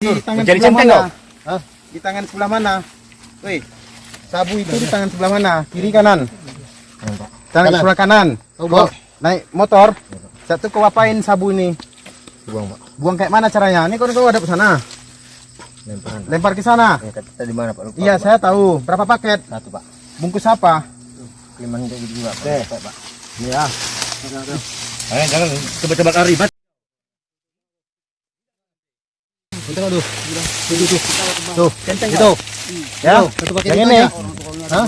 Di tangan Mencari sebelah mana? Hah? Di tangan sebelah mana? Woi, sabu itu di tangan sebelah mana? Kiri kanan? Tangan Kanan. sebelah kanan. Kau naik motor. Satu kau apain sabu ini? Buang, Pak. Buang kayak mana caranya? Ini kau kau ada ke sana. Lemparan. Lempar ke sana. Ya, tadi mana, Pak? Lupa, Iya, Pak. saya tahu. Berapa paket? Satu, Pak. Bungkus apa? Lima gitu juga, Pak. Oke. Pak. Ini ya. Eh, jangan coba-coba lari, Bat. Tengok tuh. Tuh, tuh, itu. Ya, satu paket Yang itu ini? aja. Hah?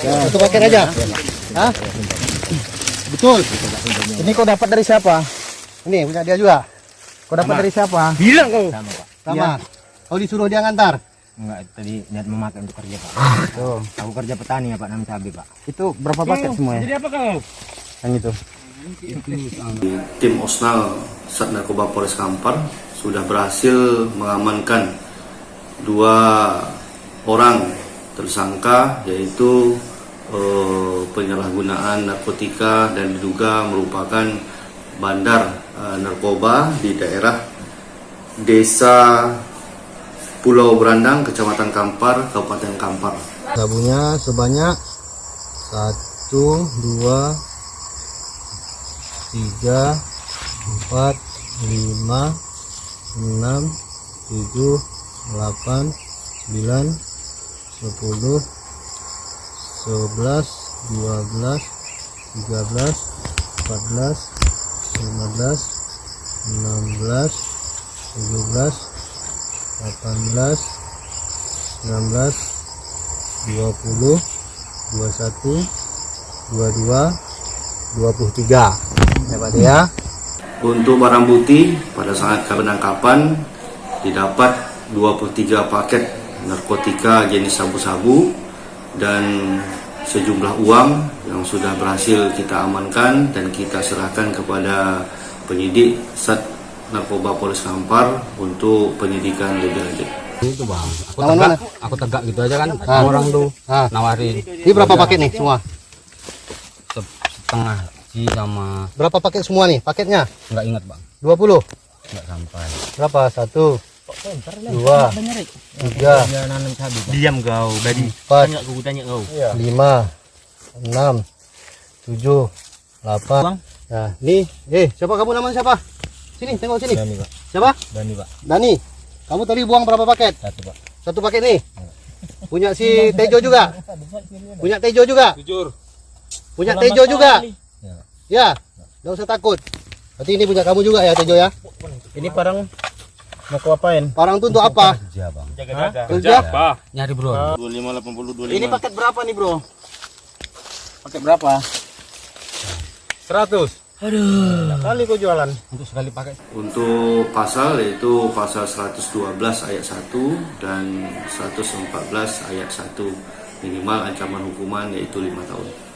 Ya, Satu paket aja. Hah? Betul. Ini kau dapat dari siapa? Ini punya dia juga. Kau dapat dari siapa? Bilang kau. Sama, Pak. Sama. Iya. Kau disuruh dia ngantar. Enggak, tadi niat memakai untuk kerja, Pak. Tuh. Aku kerja petani ya, Pak, nanam cabai, Pak. Itu berapa paket semuanya? Jadi apa kau? Yang itu. Tim Osnal Sat Narkoba Polres Kampar sudah berhasil mengamankan dua orang tersangka yaitu eh, penyalahgunaan narkotika dan diduga merupakan bandar eh, narkoba di daerah Desa Pulau Berandang, Kecamatan Kampar, Kabupaten Kampar. Sabunya sebanyak satu, dua, tiga, empat, lima, enam, tujuh, delapan, sembilan, sepuluh, sebelas, dua belas, tiga belas, empat belas, lima belas, enam belas, tujuh belas, delapan belas, sembilan belas, dua puluh, dua satu, dua dua, dua puluh tiga. Ya Pak ya. Untuk barang bukti pada saat penangkapan didapat 23 paket narkotika jenis sabu-sabu dan sejumlah uang yang sudah berhasil kita amankan dan kita serahkan kepada penyidik Sat Narkoba Polres Kampar untuk penyidikan lebih lanjut. itu bang aku Lawan tegak mana? aku tegak gitu aja kan Ah. orang tuh Ah. nawarin Ini berapa paket nih semua? Se- setengah ji sama Berapa paket semua nih paketnya? nggak ingat bang 20. nggak sampai Berapa? Satu, dua, tiga. Diam kau, tadi. empat, Tanya kau, tanya kau. lima, enam, tujuh, delapan. Nah, nih, eh, siapa kamu namanya siapa? Sini, tengok sini. Dani, Pak. Siapa? Dani, Pak. Dani. Kamu tadi buang berapa paket? Satu, Pak. Satu paket nih. Punya si Tejo juga. Punya Tejo juga. Jujur. Punya Tejo juga. Ya. Enggak usah takut. Berarti ini punya kamu juga ya Tejo ya. Ini parang mau apain? Parang itu untuk apa? Kerja, Bang. Jaga-jaga. Kerja? apa? nyari bro 2580 25. Ini paket berapa nih, Bro? Paket berapa? 100. Aduh. Kali kau jualan. untuk sekali pakai Untuk pasal yaitu pasal 112 ayat 1 dan 114 ayat 1 minimal ancaman hukuman yaitu 5 tahun.